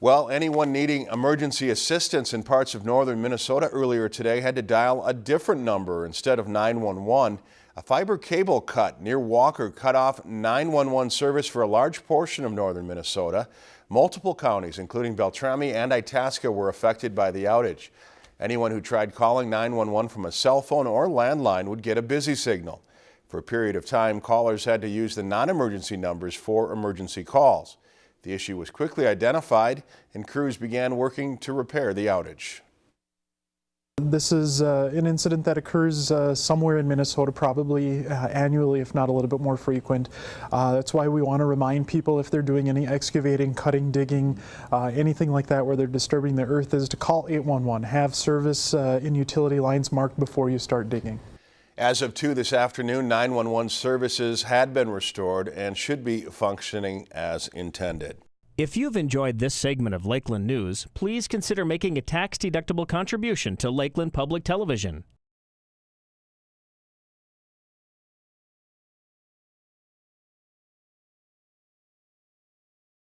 Well, anyone needing emergency assistance in parts of northern Minnesota earlier today had to dial a different number instead of 911. A fiber cable cut near Walker cut off 911 service for a large portion of northern Minnesota. Multiple counties, including Beltrami and Itasca, were affected by the outage. Anyone who tried calling 911 from a cell phone or landline would get a busy signal. For a period of time, callers had to use the non-emergency numbers for emergency calls. The issue was quickly identified and crews began working to repair the outage. This is uh, an incident that occurs uh, somewhere in Minnesota, probably uh, annually, if not a little bit more frequent. Uh, that's why we want to remind people if they're doing any excavating, cutting, digging, uh, anything like that where they're disturbing the earth is to call 811. Have service uh, in utility lines marked before you start digging. As of 2 this afternoon, 911 services had been restored and should be functioning as intended. If you've enjoyed this segment of Lakeland News, please consider making a tax-deductible contribution to Lakeland Public Television.